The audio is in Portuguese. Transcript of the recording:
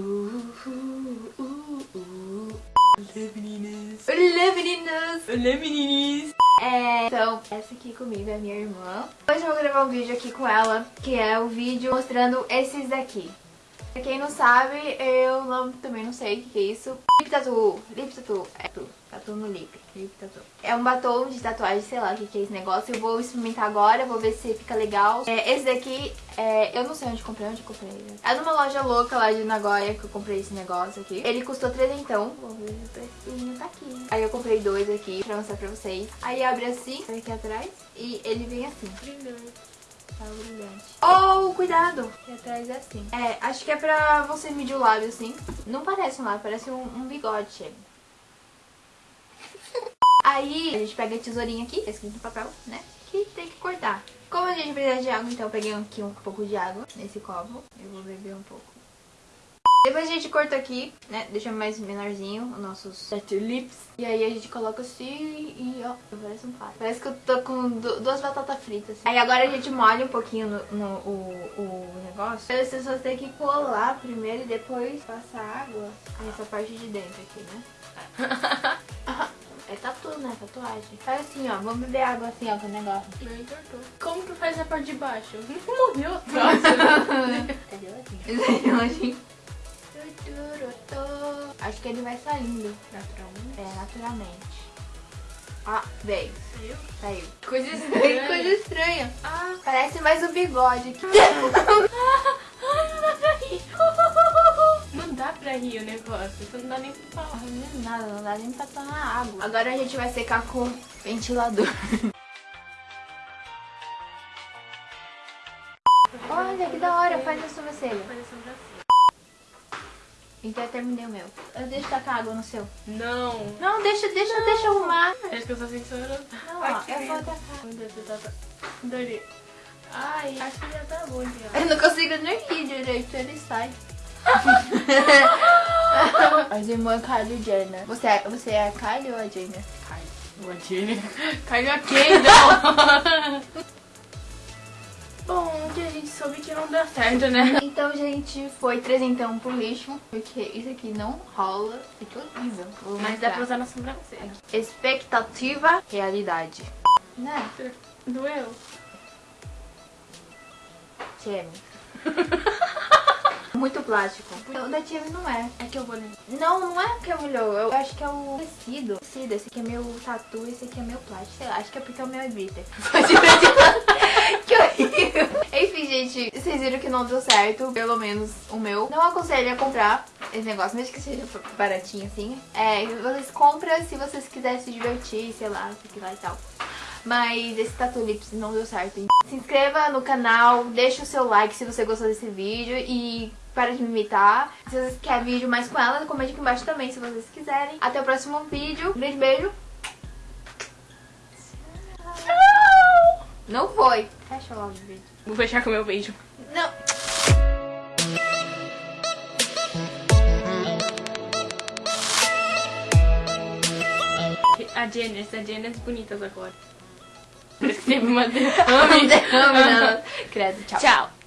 Uh, uh, uh, uh. Olá, meninas. Olá, meninas. Olá, meninas. É, então, essa aqui comigo é minha irmã. Hoje eu vou gravar um vídeo aqui com ela, que é o vídeo mostrando esses daqui. Pra quem não sabe, eu não, também não sei o que é isso. Lip Tattoo. Lip Tattoo. É tatu. Tatu no lip. É um batom de tatuagem, sei lá o que é esse negócio. Eu vou experimentar agora, vou ver se fica legal. É, esse daqui, é, eu não sei onde comprei, onde comprei. Né? É numa loja louca lá de Nagoya que eu comprei esse negócio aqui. Ele custou trezentão. Vou ver o precinho, tá aqui. Aí eu comprei dois aqui pra mostrar pra vocês. Aí abre assim, aqui atrás. E ele vem assim. Tá brilhante. Oh, cuidado! Aqui atrás é assim. É, acho que é pra você medir o lábio assim. Não parece um lábio, parece um, um bigode, chega. Aí a gente pega a tesourinha aqui, tá escrito no papel, né? Que tem que cortar. Como a gente precisa de água, então eu peguei aqui um pouco de água nesse copo. Eu vou beber um pouco. Depois a gente corta aqui, né? Deixa mais menorzinho os nossos lips. E aí a gente coloca assim e ó, parece um pato. Parece que eu tô com duas batatas fritas. Assim. Aí agora a gente molha um pouquinho no, no o, o negócio. As pessoas têm que colar primeiro e depois passar água nessa parte de dentro aqui, né? É tatu, né? Tatuagem. Faz assim, ó. Vamos beber água assim, ó, com o negócio. Não entortou. Como que faz a parte de baixo? Morreu. Nossa. Cadê o assim? Acho que ele vai saindo. Naturalmente? É, naturalmente. Ah, veio. Saiu? Saiu. Coisa estranha. Coisa estranha. Ah. Parece mais o bigode aqui. negócio. Isso não dá nem pra falar. Não é nada, não dá nem pra tomar água. Agora a gente vai secar com ventilador. Olha, que da hora. Faz a sobrancelha. Faz a sobrancelha. Então eu terminei o meu. Eu deixo tacar água no seu. Não. Não, deixa, deixa, não. deixa arrumar. Acho que eu só sei que Não, ó, eu vou tacar. Meu Deus, você tá... Adorei. Ai, acho que já tá bom já. Eu não consigo nem rir direito, ele sai. As irmãs Kylie e Jenner. Você é, você é a Kylie ou a Jenner? Kylie. Ou a Jenner. Kylie a Kendall. Bom, que a gente soube que não deu certo, né? Então, gente, foi trezentão pro lixo, porque isso aqui não rola, fica horrível. Vou Mas mostrar. dá pra usar na sobrancelha. Expectativa, realidade. Né? Doeu? Tchê. Muito plástico. O da Tia não é. É que eu vou Não, não é que é molhou. Eu acho que é o tecido. tecido. Esse aqui é meu tatu, esse aqui é meu plástico. Sei lá, acho que é porque o meu é glitter. que horrível. Enfim, gente, vocês viram que não deu certo. Pelo menos o meu. Não aconselho a comprar esse negócio, mesmo que seja baratinho assim. É, vocês compram se vocês quiserem se divertir, sei lá, sei lá e tal. Mas esse Tatu Lips não deu certo. Se inscreva no canal, deixa o seu like se você gostou desse vídeo e para de me imitar. Se vocês querem vídeo mais com ela, comente aqui embaixo também se vocês quiserem. Até o próximo vídeo. Um beijo, beijo. Tchau! Não foi. Fecha logo o vídeo. Vou fechar com o meu beijo. Não. A Janice, a Janice bonitas agora. Parece que teve uma derrame. derrame, não. Credo, tchau. Tchau.